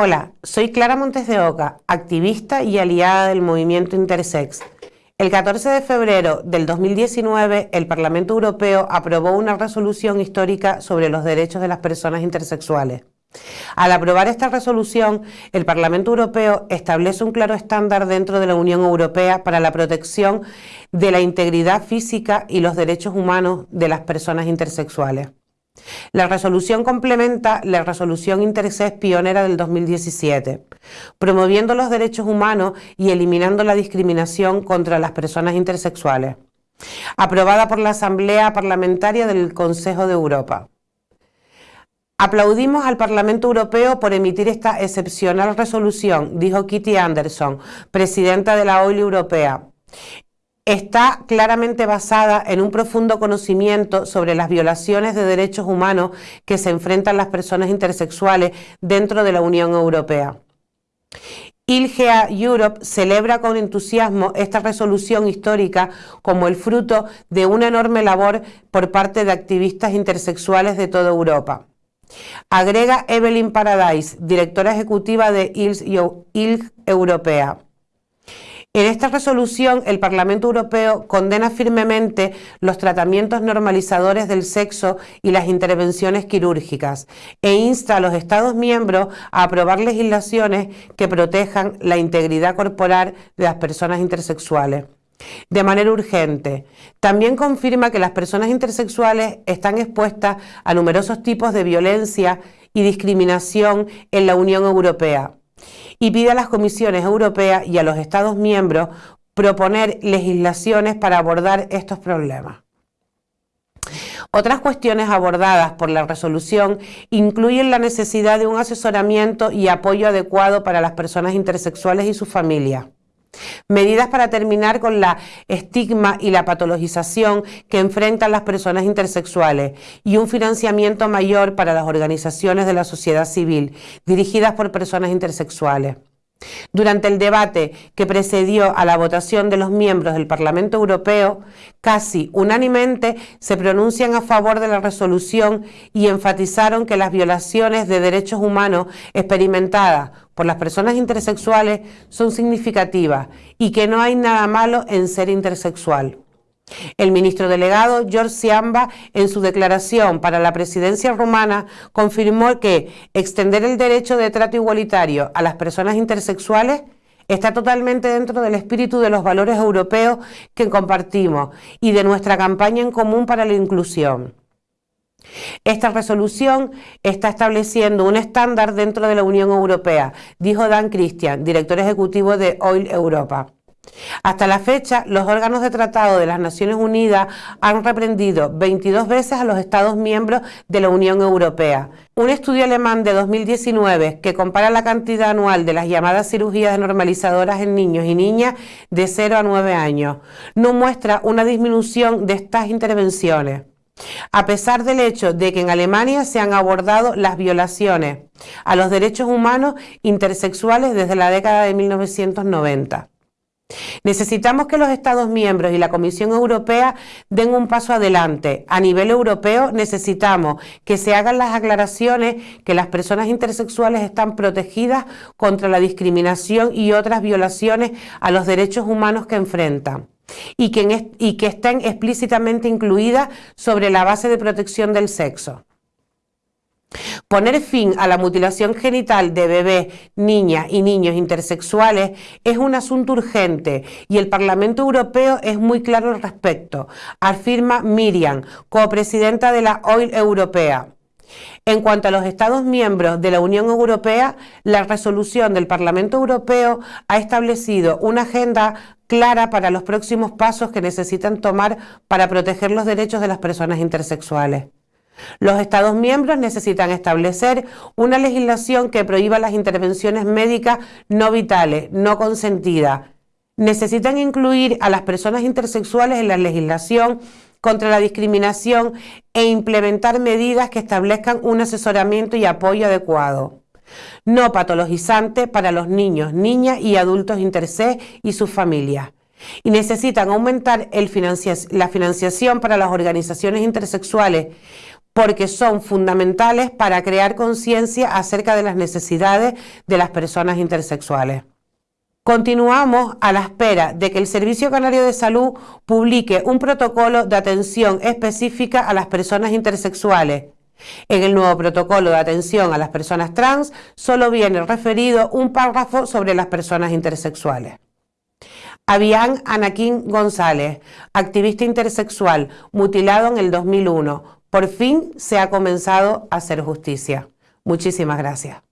Hola, soy Clara Montes de Oca, activista y aliada del movimiento Intersex. El 14 de febrero del 2019, el Parlamento Europeo aprobó una resolución histórica sobre los derechos de las personas intersexuales. Al aprobar esta resolución, el Parlamento Europeo establece un claro estándar dentro de la Unión Europea para la protección de la integridad física y los derechos humanos de las personas intersexuales. La resolución complementa la resolución Intersex pionera del 2017, promoviendo los derechos humanos y eliminando la discriminación contra las personas intersexuales, aprobada por la Asamblea Parlamentaria del Consejo de Europa. Aplaudimos al Parlamento Europeo por emitir esta excepcional resolución, dijo Kitty Anderson, presidenta de la OIL Europea está claramente basada en un profundo conocimiento sobre las violaciones de derechos humanos que se enfrentan las personas intersexuales dentro de la Unión Europea. ILGA Europe celebra con entusiasmo esta resolución histórica como el fruto de una enorme labor por parte de activistas intersexuales de toda Europa. Agrega Evelyn Paradise, directora ejecutiva de ILG Europea. En esta resolución, el Parlamento Europeo condena firmemente los tratamientos normalizadores del sexo y las intervenciones quirúrgicas e insta a los Estados miembros a aprobar legislaciones que protejan la integridad corporal de las personas intersexuales. De manera urgente. También confirma que las personas intersexuales están expuestas a numerosos tipos de violencia y discriminación en la Unión Europea y pide a las comisiones europeas y a los Estados miembros proponer legislaciones para abordar estos problemas. Otras cuestiones abordadas por la resolución incluyen la necesidad de un asesoramiento y apoyo adecuado para las personas intersexuales y sus familias Medidas para terminar con la estigma y la patologización que enfrentan las personas intersexuales y un financiamiento mayor para las organizaciones de la sociedad civil dirigidas por personas intersexuales. Durante el debate que precedió a la votación de los miembros del Parlamento Europeo, casi unánimemente se pronuncian a favor de la resolución y enfatizaron que las violaciones de derechos humanos experimentadas por las personas intersexuales son significativas y que no hay nada malo en ser intersexual. El ministro delegado George Siamba, en su declaración para la presidencia rumana, confirmó que extender el derecho de trato igualitario a las personas intersexuales está totalmente dentro del espíritu de los valores europeos que compartimos y de nuestra campaña en común para la inclusión. Esta resolución está estableciendo un estándar dentro de la Unión Europea, dijo Dan Christian, director ejecutivo de Oil Europa. Hasta la fecha, los órganos de tratado de las Naciones Unidas han reprendido 22 veces a los Estados miembros de la Unión Europea. Un estudio alemán de 2019 que compara la cantidad anual de las llamadas cirugías normalizadoras en niños y niñas de 0 a 9 años no muestra una disminución de estas intervenciones. A pesar del hecho de que en Alemania se han abordado las violaciones a los derechos humanos intersexuales desde la década de 1990. Necesitamos que los Estados miembros y la Comisión Europea den un paso adelante. A nivel europeo necesitamos que se hagan las aclaraciones que las personas intersexuales están protegidas contra la discriminación y otras violaciones a los derechos humanos que enfrentan. Y que, que estén explícitamente incluidas sobre la base de protección del sexo. Poner fin a la mutilación genital de bebés, niñas y niños intersexuales es un asunto urgente y el Parlamento Europeo es muy claro al respecto, afirma Miriam, copresidenta de la OIL Europea. En cuanto a los Estados miembros de la Unión Europea, la resolución del Parlamento Europeo ha establecido una agenda clara para los próximos pasos que necesitan tomar para proteger los derechos de las personas intersexuales. Los Estados miembros necesitan establecer una legislación que prohíba las intervenciones médicas no vitales, no consentidas. Necesitan incluir a las personas intersexuales en la legislación contra la discriminación e implementar medidas que establezcan un asesoramiento y apoyo adecuado no patologizante para los niños, niñas y adultos intersex y sus familias y necesitan aumentar la financiación para las organizaciones intersexuales porque son fundamentales para crear conciencia acerca de las necesidades de las personas intersexuales. Continuamos a la espera de que el Servicio Canario de Salud publique un protocolo de atención específica a las personas intersexuales. En el nuevo protocolo de atención a las personas trans solo viene referido un párrafo sobre las personas intersexuales. Avián Anaquín González, activista intersexual, mutilado en el 2001. Por fin se ha comenzado a hacer justicia. Muchísimas gracias.